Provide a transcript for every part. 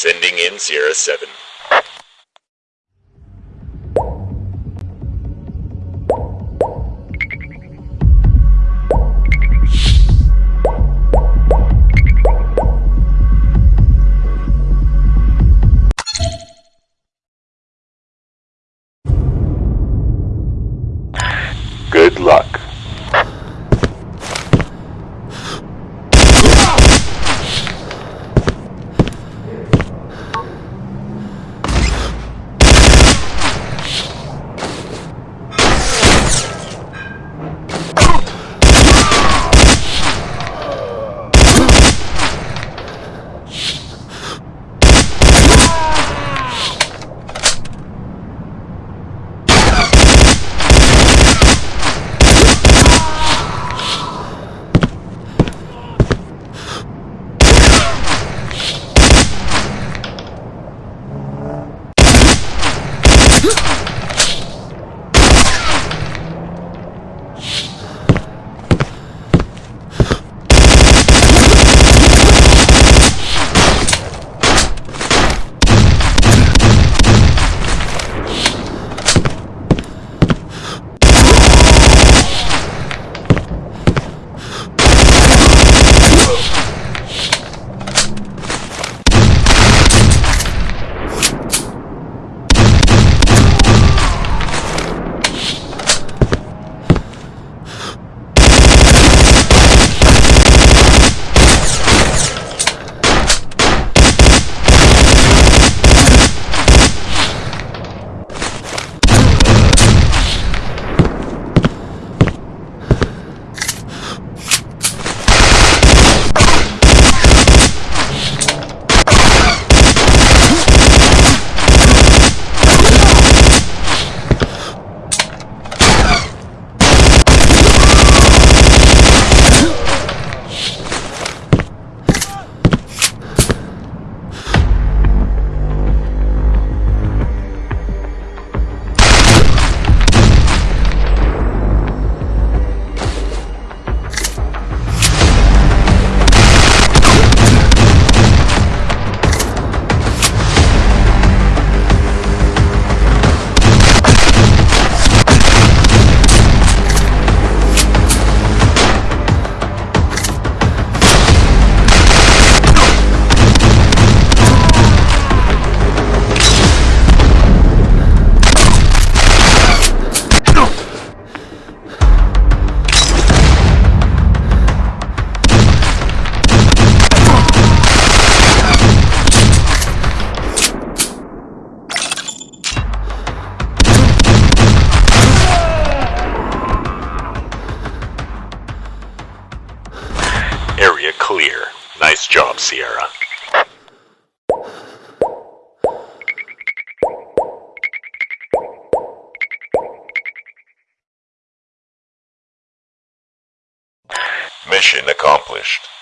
Sending in Sierra 7. Mission accomplished.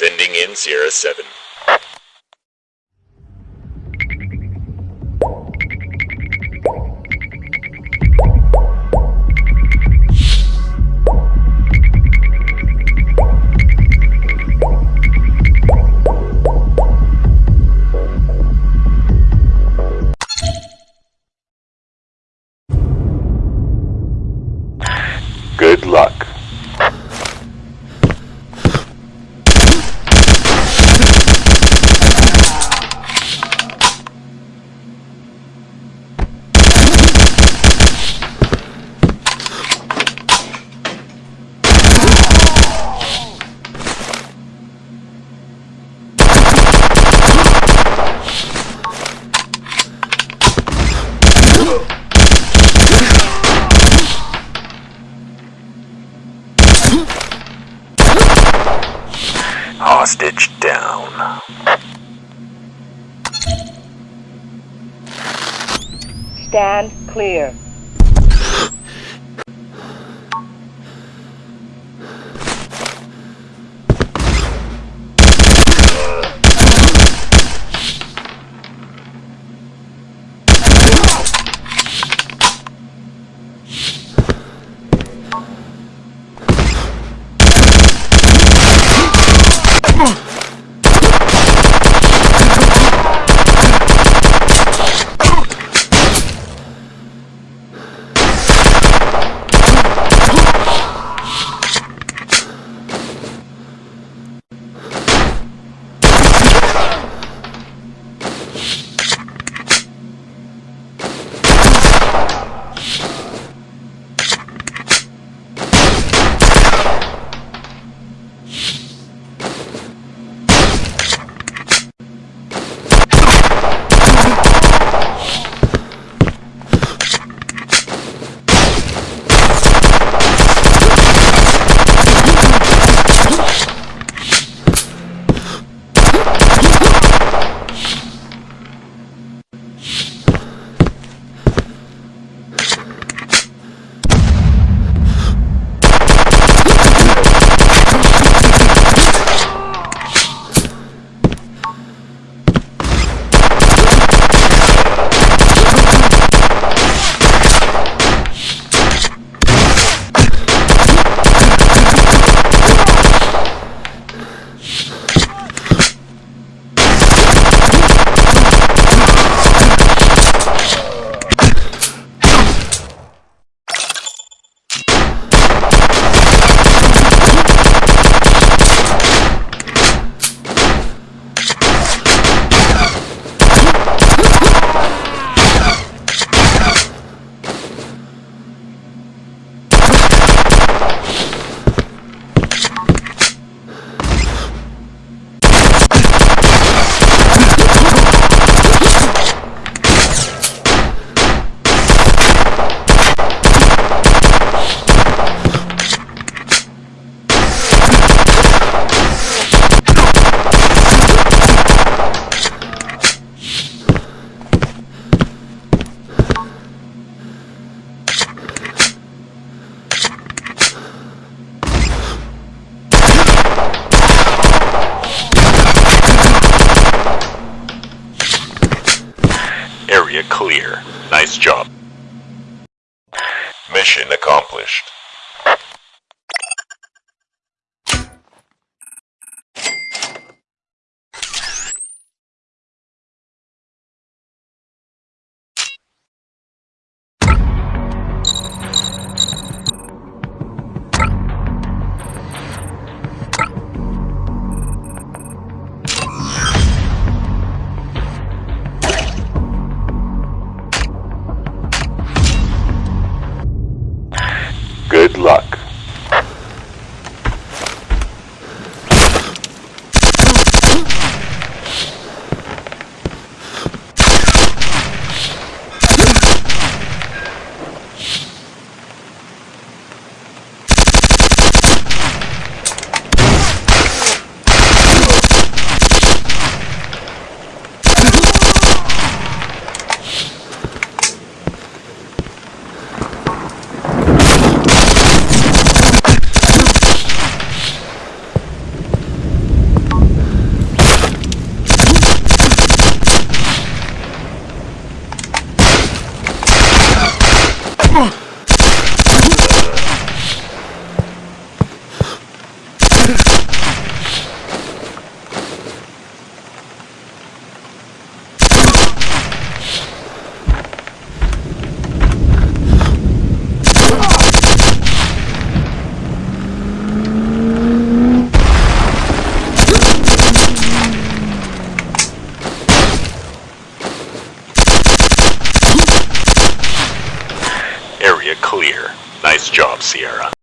Sending in Sierra 7. hostage down. Stand clear. Accomplished. Luck. Ugh!